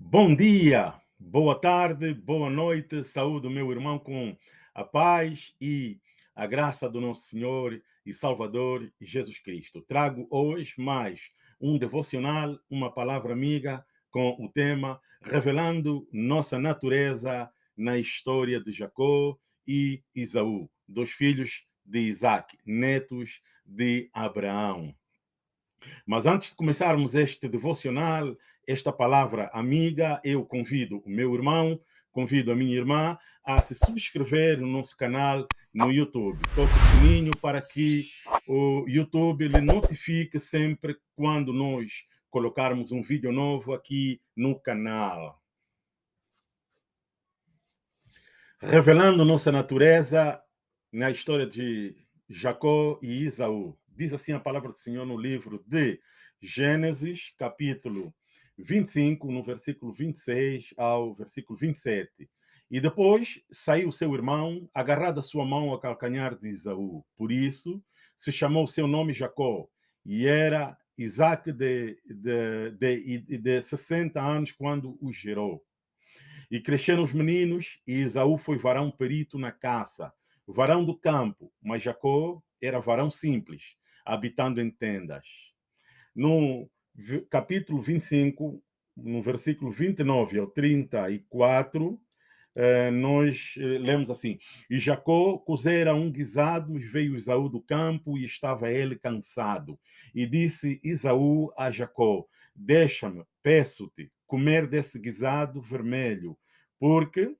Bom dia, boa tarde, boa noite, saúde, meu irmão, com a paz e a graça do nosso Senhor e Salvador Jesus Cristo. Trago hoje mais um devocional, uma palavra amiga com o tema Revelando Nossa Natureza na História de Jacó e Isaú, dos filhos de Isaac, netos de Abraão. Mas antes de começarmos este devocional, esta palavra amiga, eu convido o meu irmão, convido a minha irmã a se subscrever no nosso canal no YouTube. Toque o sininho para que o YouTube lhe notifique sempre quando nós colocarmos um vídeo novo aqui no canal. Revelando nossa natureza na história de Jacó e Isaú. Diz assim a palavra do Senhor no livro de Gênesis, capítulo 25, no versículo 26 ao versículo 27. E depois saiu seu irmão, agarrado a sua mão ao calcanhar de Isaú. Por isso se chamou seu nome Jacó. E era Isaac de, de, de, de 60 anos quando o gerou. E cresceram os meninos, e Isaú foi varão perito na caça, varão do campo, mas Jacó era varão simples, habitando em tendas. No capítulo 25, no versículo 29 ao 34, eh, nós eh, lemos assim: E Jacó cozera um guisado, e veio Isaú do campo, e estava ele cansado. E disse Isaú a Jacó: Deixa-me, peço-te, comer desse guisado vermelho, porque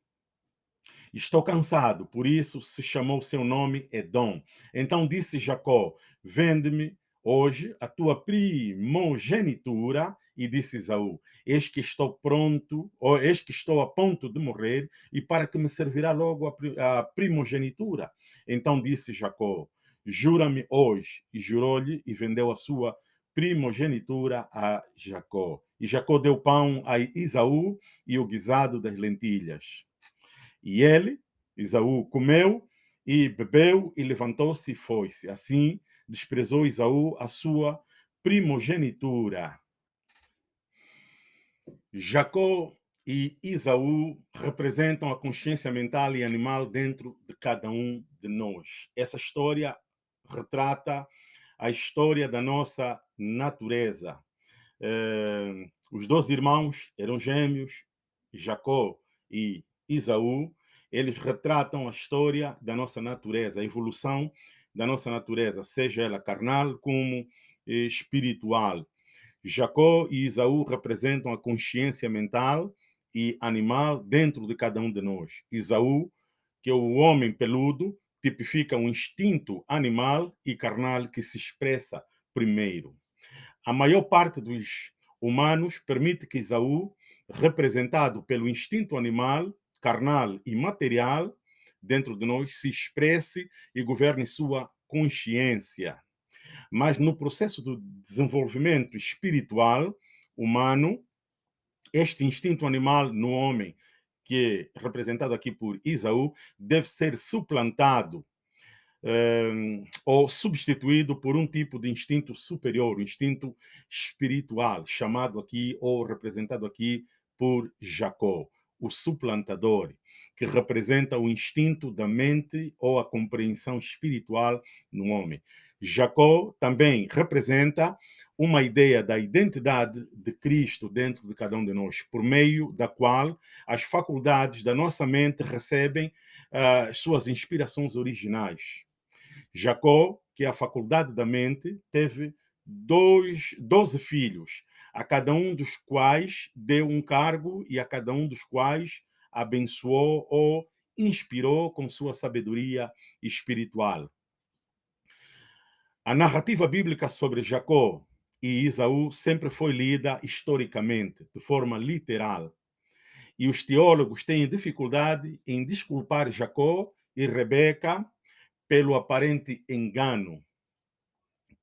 estou cansado. Por isso se chamou seu nome Edom. Então disse Jacó: Vende-me hoje a tua primogenitura. E disse Isaú: Eis que estou pronto, ou eis que estou a ponto de morrer, e para que me servirá logo a primogenitura. Então disse Jacó: Jura-me hoje. E jurou-lhe e vendeu a sua primogenitura a Jacó. E Jacó deu pão a Isaú e o guisado das lentilhas. E ele, Isaú, comeu e bebeu e levantou-se e foi-se. Assim desprezou Isaú a sua primogenitura. Jacó e Isaú representam a consciência mental e animal dentro de cada um de nós. Essa história retrata a história da nossa natureza. Eh, os dois irmãos eram gêmeos, Jacó e Isaú, eles retratam a história da nossa natureza, a evolução da nossa natureza, seja ela carnal como espiritual. Jacó e Isaú representam a consciência mental e animal dentro de cada um de nós. Isaú, que é o homem peludo, tipifica um instinto animal e carnal que se expressa primeiro. A maior parte dos humanos permite que Isaú, representado pelo instinto animal, carnal e material dentro de nós se expresse e governe sua consciência. Mas no processo do desenvolvimento espiritual humano, este instinto animal no homem, que é representado aqui por Isaú, deve ser suplantado um, ou substituído por um tipo de instinto superior, um instinto espiritual, chamado aqui ou representado aqui por Jacó o suplantador, que representa o instinto da mente ou a compreensão espiritual no homem. Jacó também representa uma ideia da identidade de Cristo dentro de cada um de nós, por meio da qual as faculdades da nossa mente recebem uh, suas inspirações originais. Jacó, que é a faculdade da mente, teve dois, doze filhos, a cada um dos quais deu um cargo e a cada um dos quais abençoou ou inspirou com sua sabedoria espiritual. A narrativa bíblica sobre Jacó e Isaú sempre foi lida historicamente, de forma literal. E os teólogos têm dificuldade em desculpar Jacó e Rebeca pelo aparente engano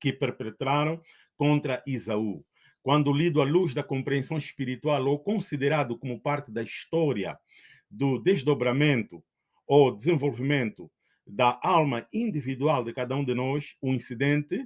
que perpetraram contra Isaú quando lido à luz da compreensão espiritual ou considerado como parte da história do desdobramento ou desenvolvimento da alma individual de cada um de nós, o incidente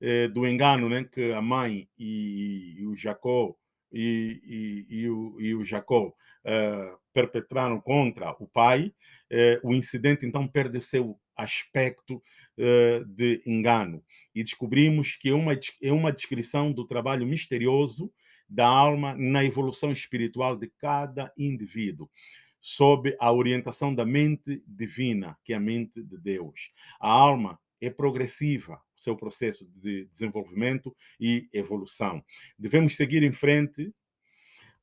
eh, do engano né, que a mãe e, e o Jacó e, e, e, o, e o Jacó uh, perpetraram contra o pai, uh, o incidente então perde seu aspecto uh, de engano. E descobrimos que é uma, é uma descrição do trabalho misterioso da alma na evolução espiritual de cada indivíduo, sob a orientação da mente divina, que é a mente de Deus. A alma é progressiva, o seu processo de desenvolvimento e evolução. Devemos seguir em frente,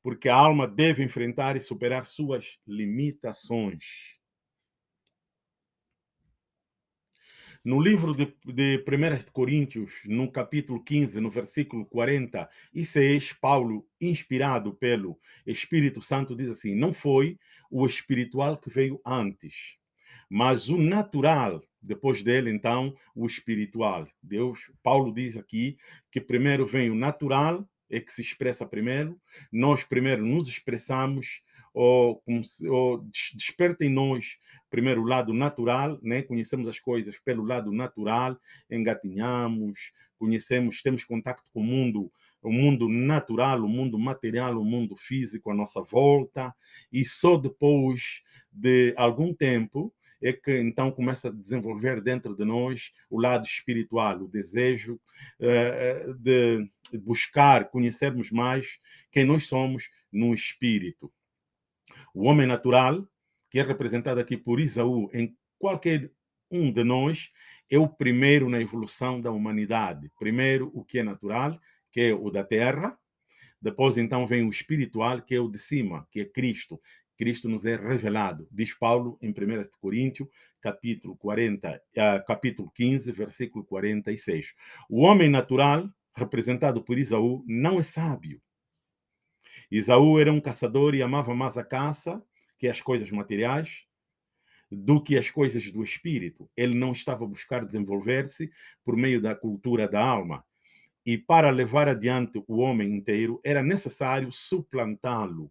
porque a alma deve enfrentar e superar suas limitações. No livro de, de 1 Coríntios, no capítulo 15, no versículo 46, Paulo, inspirado pelo Espírito Santo, diz assim: Não foi o espiritual que veio antes, mas o natural, depois dele, então, o espiritual. Deus, Paulo diz aqui que primeiro vem o natural, é que se expressa primeiro, nós primeiro nos expressamos, ou, ou desperta em nós primeiro o lado natural, né? conhecemos as coisas pelo lado natural, engatinhamos, conhecemos, temos contato com o mundo, o mundo natural, o mundo material, o mundo físico à nossa volta, e só depois de algum tempo é que então começa a desenvolver dentro de nós o lado espiritual, o desejo uh, de buscar conhecermos mais quem nós somos no espírito. O homem natural, que é representado aqui por Isaú em qualquer um de nós, é o primeiro na evolução da humanidade. Primeiro, o que é natural, que é o da terra. Depois, então, vem o espiritual, que é o de cima, que é Cristo. Cristo nos é revelado, diz Paulo em 1 Coríntios, capítulo, 40, uh, capítulo 15, versículo 46. O homem natural, representado por Isaú, não é sábio. Isaú era um caçador e amava mais a caça, que as coisas materiais, do que as coisas do espírito. Ele não estava a buscar desenvolver-se por meio da cultura da alma. E para levar adiante o homem inteiro, era necessário suplantá-lo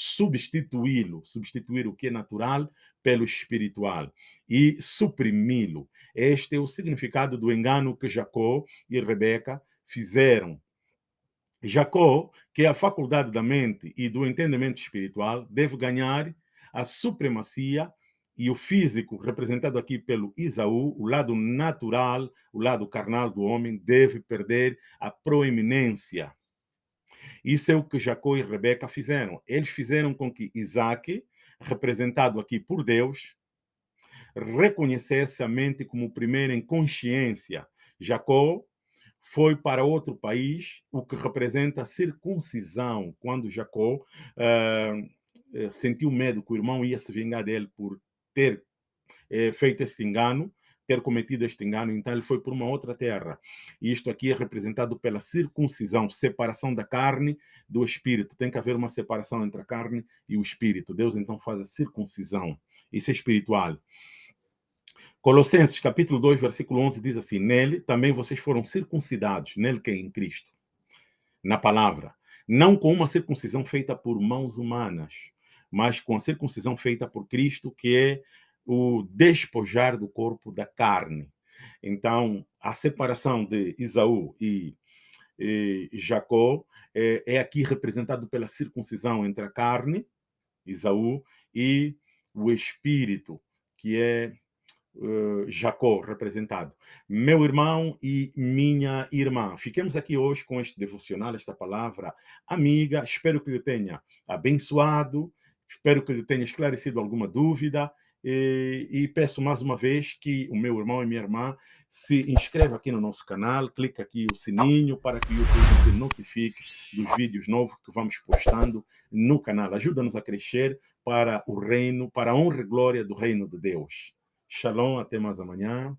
substituí-lo, substituir o que é natural pelo espiritual e suprimi-lo. Este é o significado do engano que Jacó e Rebeca fizeram. Jacó, que a faculdade da mente e do entendimento espiritual, deve ganhar a supremacia e o físico, representado aqui pelo Isaú, o lado natural, o lado carnal do homem, deve perder a proeminência. Isso é o que Jacó e Rebeca fizeram. Eles fizeram com que Isaac, representado aqui por Deus, reconhecesse a mente como primeiro em consciência. Jacó foi para outro país, o que representa a circuncisão, quando Jacó uh, sentiu medo que o irmão ia se vingar dele por ter uh, feito esse engano, ter cometido este engano, então ele foi por uma outra terra. E isto aqui é representado pela circuncisão, separação da carne do espírito. Tem que haver uma separação entre a carne e o espírito. Deus então faz a circuncisão. Isso é espiritual. Colossenses capítulo 2, versículo 11 diz assim: Nele também vocês foram circuncidados, nele que é em Cristo, na palavra, não com uma circuncisão feita por mãos humanas, mas com a circuncisão feita por Cristo, que é o despojar do corpo da carne. Então, a separação de Isaú e, e Jacó é, é, aqui representado pela circuncisão entre a carne, Isaú, e o espírito, que é uh, Jacó representado. Meu irmão e minha irmã, fiquemos aqui hoje com este devocional, esta palavra amiga. Espero que lhe tenha abençoado, espero que lhe tenha esclarecido alguma dúvida e, e, peço mais uma vez que o meu irmão e minha irmã se inscreva aqui no nosso canal, clique aqui o sininho para que o YouTube te notifique dos vídeos novos que vamos postando no canal. Ajuda-nos a crescer para o reino, para a honra e glória do reino de Deus. Shalom, até mais amanhã.